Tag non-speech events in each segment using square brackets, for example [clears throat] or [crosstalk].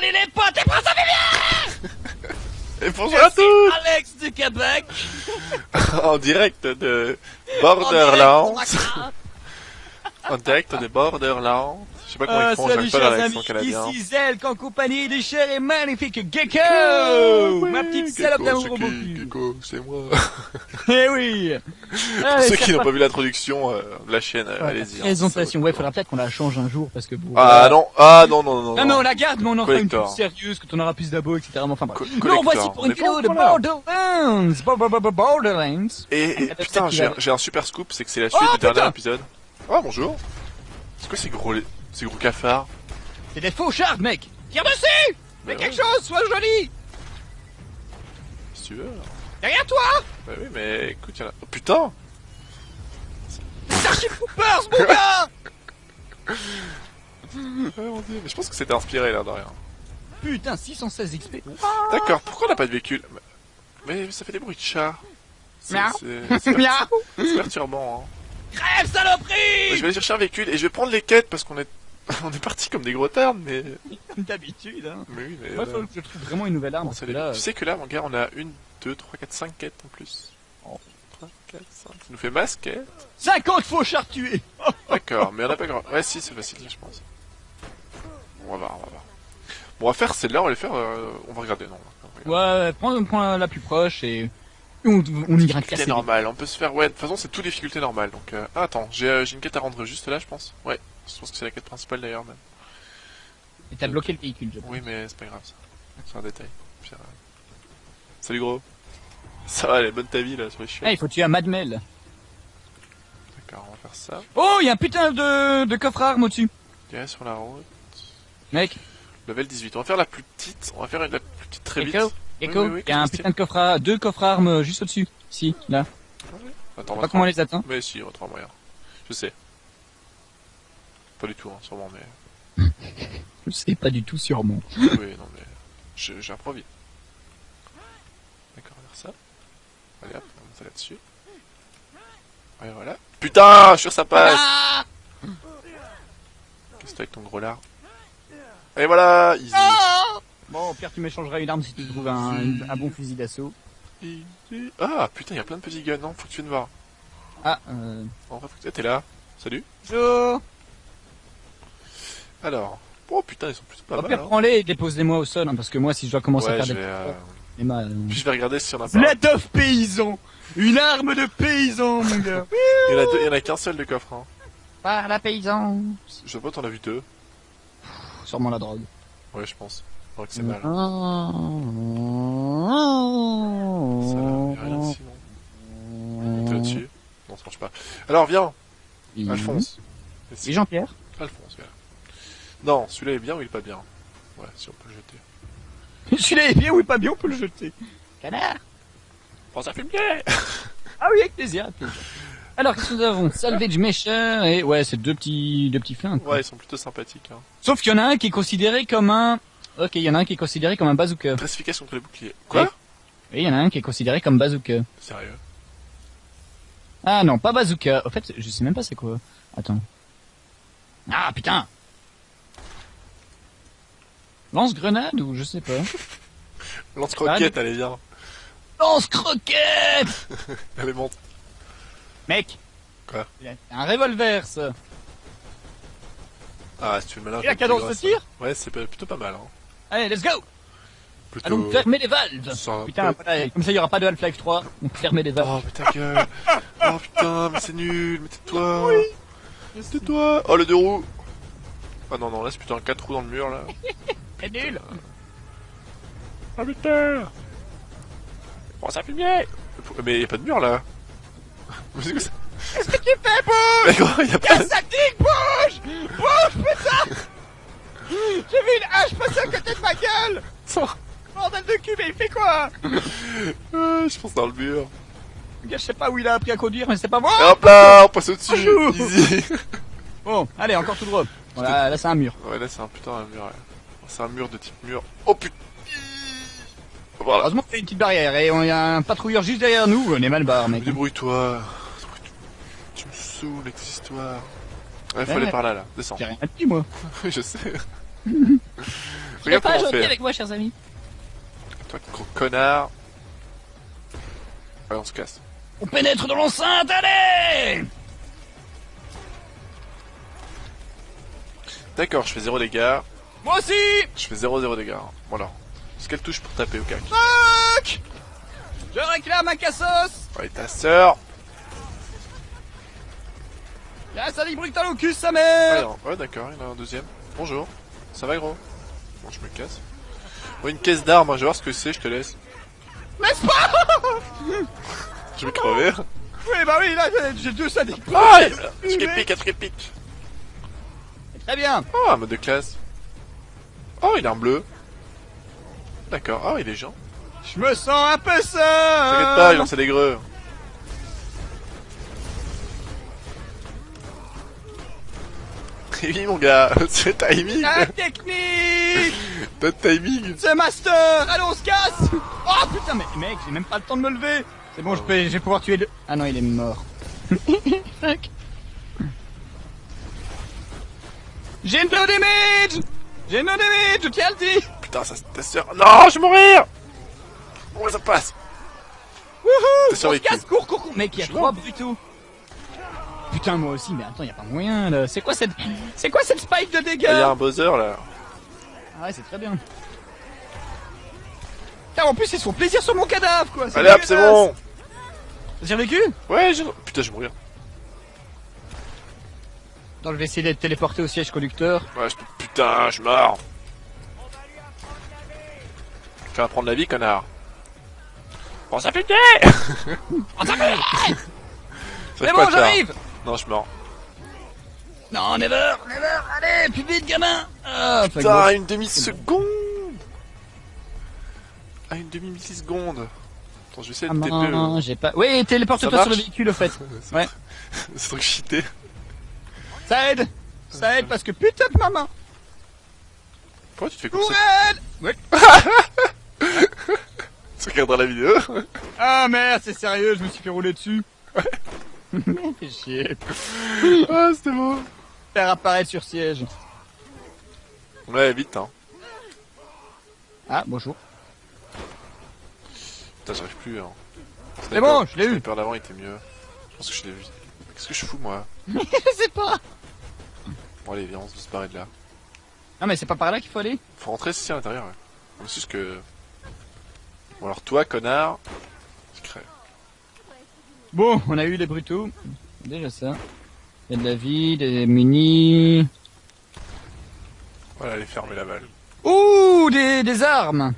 Salut les potes et François Vivier [laughs] Et bonjour à tous Alex du Québec [laughs] En direct de Borderlands. En direct de Borderlands. Je sais pas comment Euh, ils font, salut j'aime pas l'accent amis, canadien. ici Zelk en compagnie du cher et magnifique Gecko Oh, oui, Ma petite Gecko, salope d'amour c'est au Gecko, c'est moi. [laughs] Eh oui Pour Allez, ceux qui n'ont pas vu l'introduction euh, de la chaîne, euh, Ouais, allez-y. hein, Présentation, ça ouais, faudra peut-être qu'on la change un jour parce que bon. Ah non, ah non, non, non. Non, mais on la garde, mais on en fera une plus sérieuse quand on aura plus d'abos, etc. Enfin bref. Collector. voici pour une vidéo de. Borderlands Bo- bo- bo- bo- Borderlands Et, peut-être putain, j'ai un super scoop, c'est que c'est la suite Oh, du dernier épisode. Ah bonjour. C'est quoi ces gros, ces gros cafards C'est des faux shards, mec. Tire dessus Fais Bah quelque chose, sois joli. Si tu veux. Derrière toi. Bah oui, mais écoute, y'en a... Oh putain. Starship Troopers, mon gars. [laughs] Ouais, mon dieu, mais je pense que c'était inspiré là de rien. Putain, 616 XP. D'accord, pourquoi on n'a pas de véhicule? Mais, ça fait des bruits de chat. [laughs] C'est perturbant. Hein. Crève, saloperie. Je vais aller chercher un véhicule et je vais prendre les quêtes parce qu'on est [laughs] on est parti comme des gros termes, mais [laughs] D'habitude, hein. mais oui, mais Moi, euh, faut que je trouve vraiment une nouvelle arme. bon, parce que là, tu sais que là, mon gars, on a une, deux, trois, quatre, cinq quêtes en plus. Oh, 3, 4, 5. Ça nous fait masse quêtes. 50 faux shards tués D'accord, mais on a pas grand. Ouais, si, c'est facile, je pense. On va voir, on va voir. Bon, on va faire celle-là, on va les faire. euh, on va regarder, non. on va regarder. Ouais, prends, prends la plus proche et on, on Difficulté casser. normale, on peut se faire. Ouais, de toute façon, c'est toutes difficultés normales. Donc, euh... ah, attends, j'ai euh, j'ai une quête à rendre juste là, je pense. Ouais, je pense que c'est la quête principale d'ailleurs, même. Et t'as bloqué le véhicule, je pense. Oui, mais c'est pas grave ça. C'est un détail. Salut gros. Ça va, elle est bonne ta vie là sur les Eh, chiens. il faut tuer un Madmel. D'accord, on va faire ça. Oh, il y a un putain de, de coffre à armes au-dessus. Tiens, sur la route. Mec, Level 18. On va faire la plus petite. On va faire la plus petite très vite. Gecko, Gecko, oui, oui, il y a un putain de coffre à, deux coffres à armes juste au-dessus. Si, là. Attends, on Pas va comment on les atteint. Mais si, on va trouver un moyen. Je sais. Pas du tout, hein, sûrement, mais. [laughs] Je sais pas du tout sûrement. oui, non, mais. je- J'improvise. D'accord, on va faire ça. Allez hop, on va ça là-dessus. Ouais, voilà. Putain, je suis sûr ça passe. Ah Qu'est-ce que t'as avec ton gros lard Et voilà, easy. Bon, au pire, tu m'échangeras une arme si tu trouves un, un bon fusil d'assaut. Easy. Ah, putain, il y a plein de petits guns, non? Faut que tu viennes voir. Ah, euh... En vrai, faut que t'es là. Salut. Bonjour Alors. Oh putain, ils sont plutôt pas Au mal. pire, hein. prends-les et dépose-les-moi au sol, hein, parce que moi, si je dois commencer à Ouais, faire je des... vais, euh, des mal, Puis je vais regarder s'il y en a pas. Blade of paysan Une arme de paysan, mon gars [laughs] Il y en a deux, il y en a qu'un seul de coffre, hein. Par la paysan Je sais pas, t'en as vu deux. Sûrement la drogue. Ouais, je pense. Je crois que c'est mal. Ah. Ça a rien ici, non T'es là-dessus Non, ça marche pas. Alors, viens, Alphonse. Et Jean-Pierre Alphonse, viens. Non, celui-là est bien ou il est pas bien? Ouais, si on peut le jeter. [laughs] Celui-là est bien ou pas bien, on peut le jeter. Canard Prends ça fume bien [laughs] Ah oui, avec plaisir. avec plaisir. Alors, qu'est-ce que nous avons? Salvage Mesher et... Ouais, c'est deux petits, deux petits flingues. quoi. Ouais, ils sont plutôt sympathiques, hein. Sauf qu'il y en a un qui est considéré comme un... Ok, il y en a un qui est considéré comme un bazooka. Classification contre les boucliers. Quoi? Oui, il y en a un qui est considéré comme bazooka. Sérieux? Ah non, pas bazooka. En fait, je sais même pas c'est quoi. Attends. Ah putain Lance-grenade ou je sais pas. [laughs] Lance-croquette, est bien. Lance-croquette [laughs] est monte. Mec Quoi? Un revolver, ça. Ah, si tu veux le malin. Et la cadence de tir? Ouais, c'est plutôt pas mal, hein. Allez, let's go Plutôt... Allons fermer les valves Putain, voilà, comme ça il y aura pas de Half-Life 3. On fermer les valves. Oh, mais ta gueule Oh putain, mais c'est nul Mais tais-toi Tais-toi Oh, le deux roues Ah non, non, là c'est plutôt un 4 roues dans le mur, là. [laughs] C'est nul Ah putain Bon, ça fait bien Mais y a pas de mur, là Mais c'est quoi ça Qu'est-ce que tu fais, Bouge Mais quoi, y a pas... Sadique, bouge Bouge, putain [laughs] J'ai vu une hache passer à côté de ma gueule Bordel de cul, mais il fait quoi Ouais, [laughs] je pense dans le mur. Le gars, je sais pas où il a appris à conduire, mais c'est pas moi hop là, on passe au-dessus. Easy Bon, allez, encore tout droit. Voilà, là c'est un mur. Ouais, là c'est un putain un mur, ouais. C'est un mur de type mur. Oh putain Voilà. Heureusement qu'il y a une petite barrière et il y a un patrouilleur juste derrière nous. On est mal barre, mec. Débrouille-toi. Tu me saoules avec cette histoire. Ouais, faut Ouais. aller par là, là. Descends. J'ai rien dit, moi. Oui, [laughs] je sais. [laughs] Regarde pas gentil avec moi, chers amis. Toi, gros connard. Allez, on se casse. On pénètre dans l'enceinte, allez D'accord, je fais 0 dégâts. Moi aussi Je fais 0-0 dégâts. Voilà. Est-ce qu'elle touche pour taper au cac Fuck Je réclame un cassos Ouais, ta sœur Y'a un sali brutal au cul, sa mère Ouais, d'accord, il y en a un deuxième. Bonjour. Ça va, gros? Bon, je me casse. Ouais, une caisse d'armes, hein, je vais voir ce que c'est, je te laisse. Laisse pas [laughs] Je vais crever? Oui, bah oui, là, j'ai deux sadiques. Ah, je pique, je pique. Très bien. Oh, un mode de classe. Oh, il est en bleu. D'accord. Oh, il est gens. Je me sens un peu seul. T'inquiète pas, il lance des greux. oui, mon gars, [laughs] c'est timing. La technique. [laughs] Pas timing. C'est master. Allez, on se casse. Oh putain, mais mec, j'ai même pas le temps de me lever. C'est bon, je, peux, je vais pouvoir tuer le... Ah non, il est mort. Fuck. [laughs] J'ai une no damage J'ai une damage, je tiens à le dire Putain, ça c'est ta soeur. Non, je vais mourir Comment ça passe Wouhou casse, cours, cours, cours Mec, il y a trois brutaux Putain, moi aussi, mais attends, y a pas moyen, là. C'est quoi cette... C'est quoi cette spike de dégâts? Il y a un buzzer, là. Ah ouais, c'est très bien. Putain, en plus, c'est son plaisir sur mon cadavre, quoi Allez hop, c'est bon J'ai vécu? Ouais, j'ai... Putain, je vais mourir. Donc je vais essayer d'être téléporté au siège conducteur. Ouais, je... putain, je meurs. Tu vas prendre la vie, connard. [laughs] Bon, ça putain On C'est bon, j'arrive Non, je meurs. Non, never, never, allez, plus vite, gamin ah, Putain, une demi-seconde Ah, une demi-milliseconde Attends, je vais essayer de ah, TP. Non, j'ai pas... Oui, téléporte-toi sur le véhicule, au fait. [laughs] ouais. [laughs] C'est truc cheaté. Ça aide Ça aide parce que putain de maman Pourquoi tu te fais ça Ouais [laughs] Tu regarderas la vidéo Ah merde, c'est sérieux, je me suis fait rouler dessus. Ouais. [laughs] Fais chier. Ah, c'était beau. Faire apparaître sur siège. Ouais, vite, hein. Ah, bonjour. Putain, j'arrive plus, hein. C'est bon, je l'ai eu. Le d'avant était mieux. Je pense que je l'ai vu. Qu'est-ce que je fous, moi? [laughs] Je sais pas. Bon allez, viens, on se barrer de là. Non mais c'est pas par là qu'il faut aller Faut rentrer ici à l'intérieur, ouais. C'est juste que... Bon alors toi, connard... Secret. Bon, on a eu les brutaux. Déjà ça. Il y a de la vie, des munis... Voilà, allez fermer la balle. Ouh, des, des armes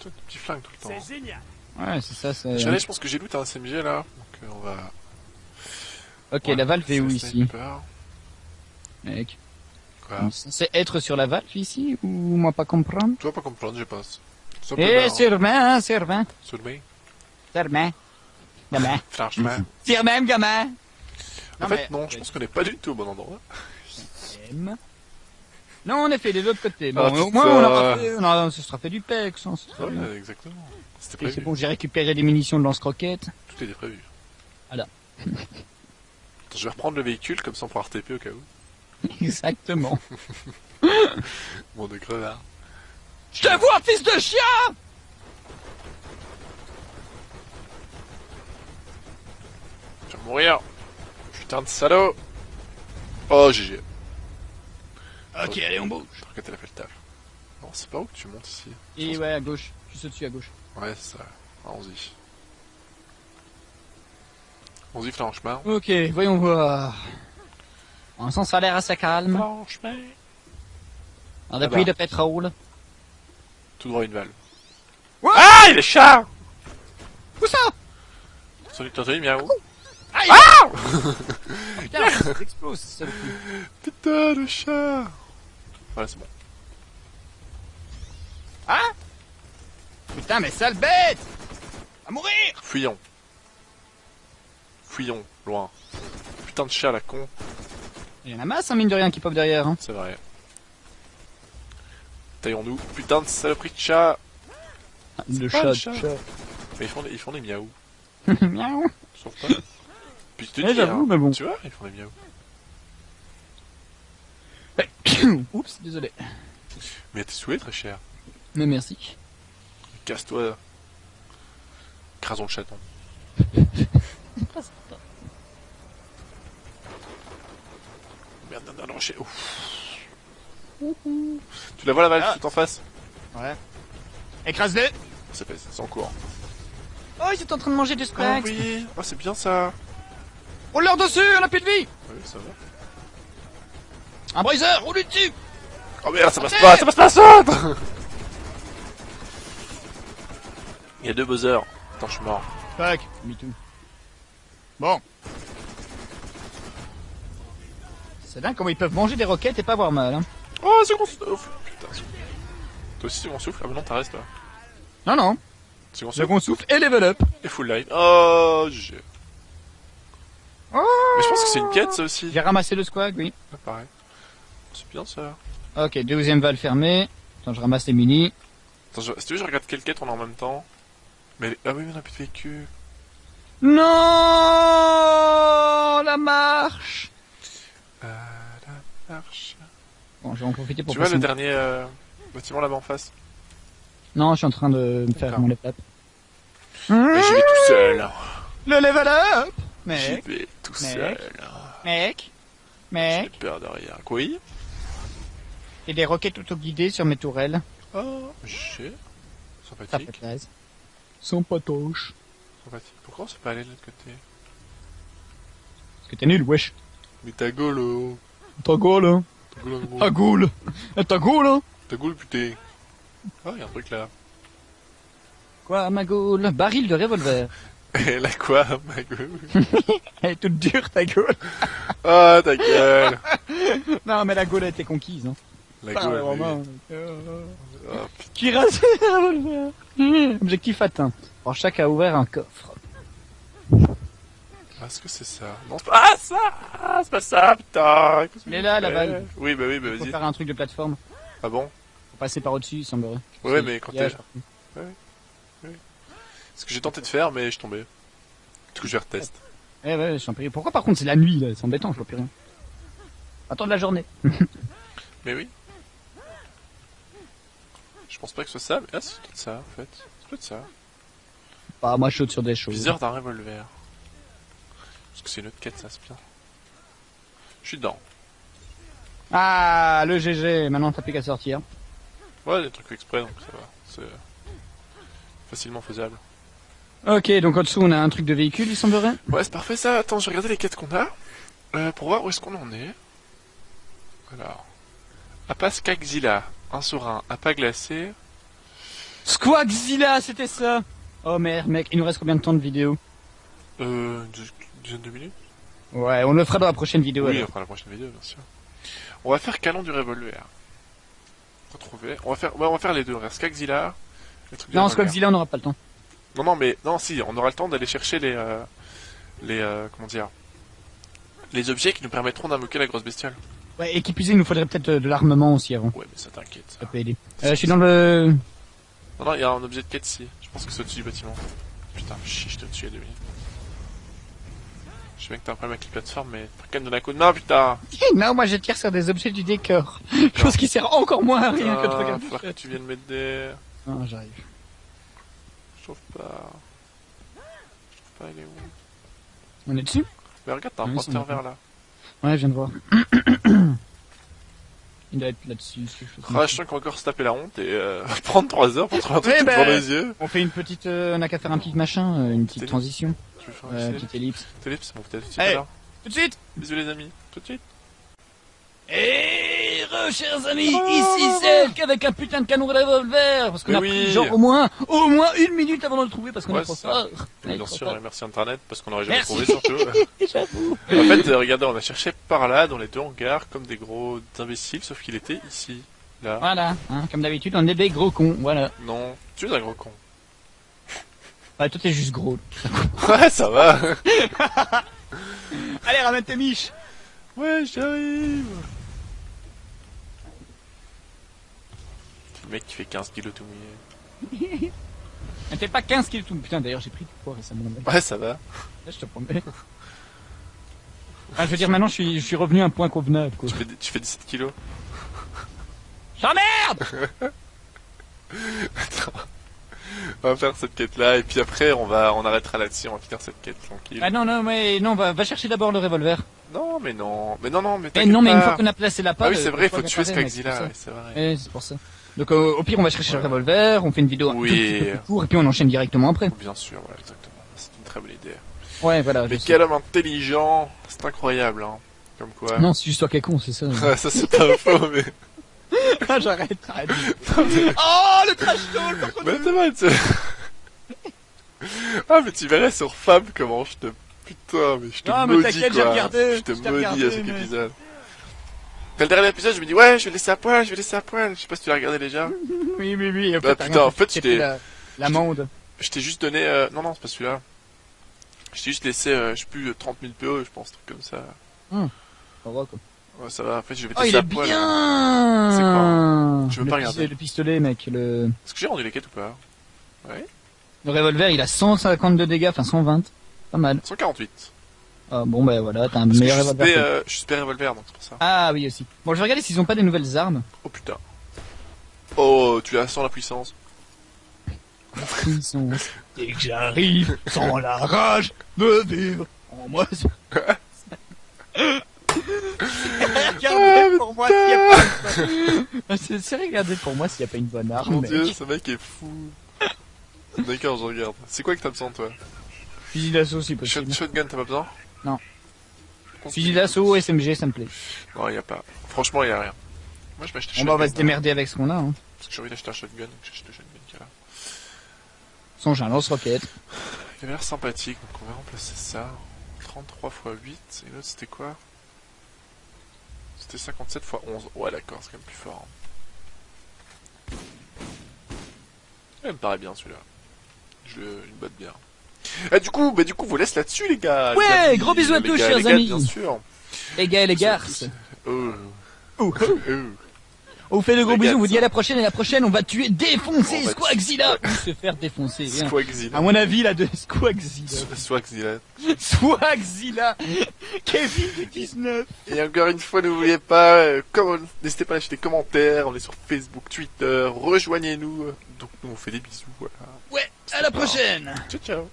Toi, des petits flingues tout le temps. C'est génial Ouais, c'est ça, c'est... je pense que j'ai loot un SMG là, donc euh, on va... Ok, la valve est où ici Mec. C'est être sur la valve ici ou moi pas comprendre? Tu vas pas comprendre, je pense. Eh, sûrement, sûrement. Sûrement. Sûrement. Gamin. [laughs] Franchement. même, gamin. En fait, non, je pense qu'on est pas du tout au bon endroit. Non, on est fait de l'autre côté. Bon, ah, au moins, on aura fait, on ce sera fait du pex. Hein, ouais, exactement. C'est bon, j'ai récupéré des munitions de lance-croquettes. Tout était prévu. Voilà. je vais reprendre le véhicule, comme ça on pourra RTP au cas où. [laughs] Exactement. [laughs] Bon de crevard. Je te vois, fils de chien Je vais mourir. Putain de salaud. Oh, GG. Ok, allez, on bouge. Je crois qu'elle a fait le taf. Non, c'est pas où que tu montes ici? Et ouais, à gauche. Juste au-dessus, à gauche. Ouais, c'est ça. Allons-y. On-y, franchement. Ok, voyons voir. Ça a l'air assez calme. Franchement. On a pris de pétrole. Tout droit une valve. ah, il est chat Où ça? T'as entendu miaou? Ah, ah Putain, ça explose, ça Putain, le chat Voilà, c'est bon. Hein Putain, mais sale bête À mourir Fuyons. Fuyons, loin. Putain de chat, la con. Il y en a masse, hein, mine de rien, qui pop derrière. Hein. C'est vrai. Taillons-nous. Putain de saloperie de chat Le chat, chat. Mais ils font des, ils font des miaou. [laughs] miaou Sauf pas. Puis je te dis, hein, mais bon. Tu vois, ils font des miaou. [coughs] Oups, désolé. Mais t'es souhait, très cher. Mais merci. Casse-toi. Crasons le chaton. [laughs] Merde, d'un rocher. Tu la vois la balle ah. tout en face? Ouais. Écrase-le C'est en cours. Oh, ils étaient en train de manger du spag. Oh oui, oh, c'est bien ça. On leur dessus, on a plus de vie Oui, ça va. Un briser, roule dessus Oh merde, ça passe pas, ça passe pas, saute Il y a deux buzzers. Attends, je suis mort. Tac, me too. Bon. C'est dingue comment ils peuvent manger des roquettes et pas avoir mal, hein. Oh, second souffle Putain, Toi aussi, second souffle Ah bah non, t'arrêtes, toi. Non, non. Second souffle. Second souffle et level up. Et full life. Oh, j'ai... Oh Mais je pense que c'est une quête, ça aussi. J'ai ramassé le squag, oui. Ah, pareil. C'est bien, ça. Ok, deuxième valve fermée. Attends, je ramasse les mini. Attends, je... si tu veux, je regarde quelle quête on a en même temps. Mais... Ah oui, mais on a plus de véhicule. Non La marche... Bon, je vais en profiter pour... Tu vois le dernier euh, bâtiment là-bas en face Non, je suis en train de me faire mon level up. Mais j'y vais tout seul. Le level up Mec J'y vais tout seul. Mec Mec J'ai peur de rien. Quoi Et des roquettes auto-guidées sur mes tourelles. Oh, j'ai... Sympathique. Sympatoche. Sympathique. Pourquoi on s'est pas allé de l'autre côté Parce que t'es nul, wesh. Mais ta gueule, oh. Ta gueule, hein. Ta gueule. Ta gueule, hein. Ta gueule, putain. Ah, y'a un truc là. Quoi, ma gueule? Baril de revolver. [laughs] Elle a quoi, ma gueule? [laughs] Elle est toute dure, ta gueule. Ah, ta gueule. [laughs] non, mais la gueule a été conquise, hein. La gueule. Vraiment. Oh, Qui rase revolver. Objectif atteint. Alors, chaque a ouvert un coffre. Ah, est-ce que c'est ça Non, c'est pas ah, ça ah, C'est pas ça, putain Il est là, la balle. Oui, bah oui, bah vas-y. Faire un truc de plateforme. Ah bon? Faut passer par au-dessus, il semblerait. Ouais, mais quand t'es... Ouais, ouais. Ce que j'ai tenté de faire, mais je suis tombé. Du coup, je vais retester. Eh ouais, je suis en péril. Pourquoi par contre c'est la nuit, là C'est embêtant, je vois plus rien. Attends de la journée. [laughs] mais oui. Je pense pas que ce soit ça, mais ah, c'est peut-être ça, en fait. C'est peut-être ça. Bah, moi je saute sur des choses. Viseur d'un revolver. Parce que c'est une autre quête, ça, c'est bien. Je suis dedans. Ah, le GG, maintenant t'as plus qu'à sortir. Ouais, des trucs exprès, donc ça va. C'est facilement faisable. Ok, donc en dessous on a un truc de véhicule, il semblerait Ouais, c'est parfait ça. Attends, je vais regarder les quêtes qu'on a. Euh, pour voir où est-ce qu'on en est. Alors. Appa Skagzilla, un serein, pas glacé. Squagzilla, c'était ça Oh merde, mec, il nous reste combien de temps de vidéo? Euh, dizaine de minutes Ouais, on le fera dans la prochaine vidéo. Oui, on fera la prochaine vidéo, bien sûr. On va faire canon du revolver. Retrouver. On va faire, ouais, on va faire les deux. On va faire Skagzilla. Non, Skagzilla, on n'aura pas le temps. Non, non, mais non, si, on aura le temps d'aller chercher les, euh, les, euh, comment dire, les objets qui nous permettront d'invoquer la grosse bestiole. Ouais, et qui il nous faudrait peut-être de l'armement aussi avant. Ouais, mais ça t'inquiète. Ça peut aider. Euh, je suis dans le. Non, non, il y a un objet de quête ici. Je pense que c'est au-dessus du bâtiment. Putain, chiche, je te tue à deux Je sais bien que t'as un problème avec les plateformes, mais faut quand même donner un coup de main, putain [laughs] Non, moi je tire sur des objets du décor. Chose qui sert encore moins à rien que de regarder. que tu viennes mettre des... Ah, j'arrive. Je trouve pas... Je trouve pas, il est où On est dessus? Mais regarde, t'as un pointeur vert là. Ouais, je viens de voir. [clears throat] Il doit être là-dessus. Ah, je sens qu'on va encore se taper la honte et euh, [laughs] prendre 3 heures pour trouver un truc ouais, bah, les yeux. On fait une petite, euh, on a qu'à faire un petit machin, euh, une petite transition. Tu veux faire une petite ellipse. Ellipse, bon peut-être tout de suite Tout de suite Bisous les amis, tout de suite. Et re, chers amis, oh. ici c'est avec un putain de canon de revolver, parce qu'on a pris genre au moins, au moins une minute avant de le trouver parce qu'on ouais, a trop peur. Bien sûr, merci Internet parce qu'on aurait jamais trouvé surtout. [laughs] en fait, euh, regardez, on a cherché par là dans les deux hangars comme des gros imbéciles, sauf qu'il était ici, là. Voilà, hein, comme d'habitude, on est des gros cons, voilà. Non, tu es un gros con. [laughs] Bah toi t'es juste gros. [laughs] ouais, ça va. Allez, ramène tes miches. Ouais, j'arrive. Le mec qui fait 15 kilos tout mouillé. Elle fait pas 15 kilos tout mouillé. Putain, d'ailleurs, j'ai pris du poids récemment. Ouais, ça va. Là, je te promets. Ah, je veux dire, maintenant, je suis, je suis revenu à un point convenable, quoi. Tu fais, tu fais 17 kilos. J'emmerde. [laughs] On va faire cette quête-là, et puis après, on va, on arrêtera là-dessus, on va finir cette quête tranquille. Ah non, non, mais non, va, va chercher d'abord le revolver. Non, mais non, mais non, non, mais Eh non, mais une fois qu'on a placé la Ah oui, c'est vrai, il faut tuer ce c'est vrai. Eh, c'est pour ça. Donc euh, au pire, on va chercher le revolver, on fait une vidéo un Oui. plus court, et puis on enchaîne directement après. Bien sûr, exactement. C'est une très bonne idée. Ouais, voilà. Mais sais. quel homme intelligent, c'est incroyable, hein. Comme quoi. Non, c'est juste toi qui es con, c'est ça. Ouais, [laughs] ça c'est pas faux, mais... [laughs] Ah, J'arrête, arrête. [laughs] oh, le trash talk. Mais Ah, mais tu verrais sur Fab comment je te... Putain, mais je te maudis, quoi. regardé, Je te maudis à cet épisode. Après le dernier épisode, je me dis, ouais, je vais laisser à poil, je vais laisser à poil. Je sais pas si tu l'as regardé déjà. [laughs] Oui, oui, oui. Bah, putain, en fait, je t'ai- la- L'amende. Je t'ai juste donné... euh, Non, non, c'est pas celui-là. Je t'ai juste laissé, euh, je sais plus, 30 000 PO, je pense, truc comme ça. Ça va, quoi. Ouais, ça va, en fait, je vais Oh, laisser à poil. bien C'est quoi Je veux le pas regarder. Le pistolet, mec. Le, Est-ce que j'ai rendu les quêtes ou pas? Le revolver, il a 152 dégâts, enfin 120. Pas mal. 148. Ah, bon, ben voilà, t'as un Parce que meilleur je revolver. euh, je suis spé revolver, donc c'est pour ça. Ah oui, aussi. Bon, je vais regarder s'ils ont pas des nouvelles armes. Oh putain. Oh, tu as sans la puissance. Sont... [laughs] Dès que j'arrive, sans la rage de vivre en moi. [laughs] regardez pour moi s'il y a pas une bonne... C'est regarder pour moi s'il y a pas une bonne arme. Mon mec. dieu, ce mec est fou. D'accord, je regarde. C'est quoi que t'as besoin, toi? Fusil d'assaut si possible. Shotgun, t'as pas besoin? Non. Fusil d'assaut, SMG, ça me plaît. Non, y a pas. Franchement, y a rien. Moi, je vais acheter On va, on va se shotgun, démerder avec ce qu'on a. Hein. Parce que j'ai envie d'acheter un shotgun, donc j'achète le shotgun qui est là. Son j'ai un lance-roquette. Il avait l'air sympathique, donc on va remplacer ça. 33 x 8, et l'autre c'était quoi? C'était 57 x 11. Ouais, d'accord, c'est quand même plus fort. hein. Il me paraît bien celui-là. Je une botte bien. Ah, du coup, bah, du coup, vous laisse là-dessus, les gars. Ouais, les amis. gros bisous à tous, gars, chers les gars, amis. Bien sûr. Les gars et les garces. Oh. Oh. Oh. On vous fait de gros bisous, on vous dit à la prochaine et la prochaine on va tuer, défoncer On va Squagzilla ou se faire défoncer. hein. Swagzilla. À mon avis là de Squagzilla. Swagzilla. Swagzilla Kevin du 19 Et encore une fois, n'oubliez pas, euh, n'hésitez pas à lâcher des commentaires, on est sur Facebook, Twitter, rejoignez-nous. Donc nous on fait des bisous, voilà. Ouais, à la prochaine Ciao ciao